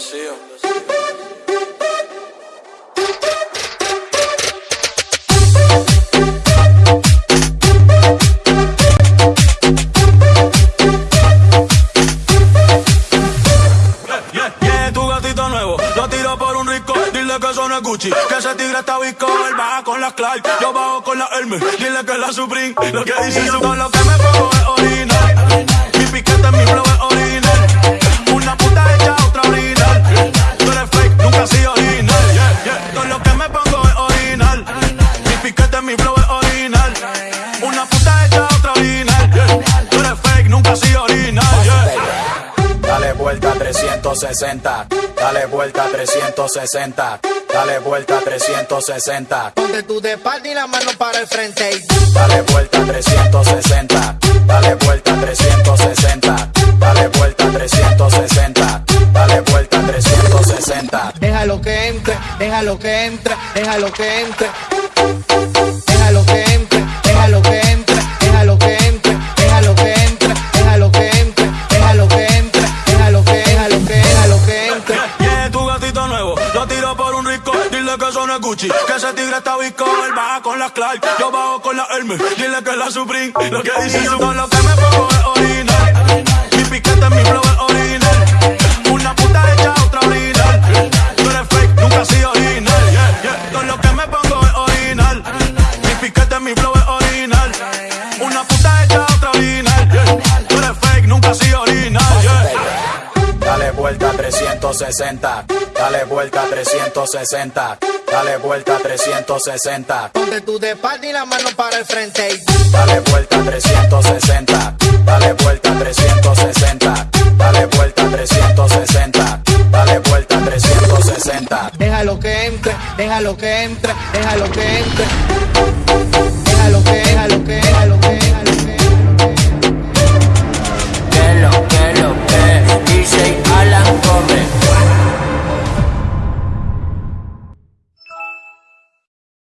vacío. que son el Gucci, que ese tigre está bico, él baja con las Clark, yo bajo con la Hermes, dile que es la Supreme, lo que dice son lo que me 360, dale vuelta 360, dale vuelta 360, Ponte tu de espalda y la mano para el frente. y dale vuelta 360, dale vuelta 360, dale vuelta 360, dale vuelta 360. Déjalo que entre, déjalo que entre, déjalo que entre. Que ese tigre está Visco. Él baja con las Clark, yo bajo con la Hermes. Dile que la Supreme. Lo que dice su todo lo que 360, dale vuelta 360, dale vuelta 360, Ponte tu de y la mano para el frente. dale vuelta 360, dale vuelta 360, dale vuelta 360, dale vuelta 360. Déjalo que entre, déjalo que entre, déjalo que entre.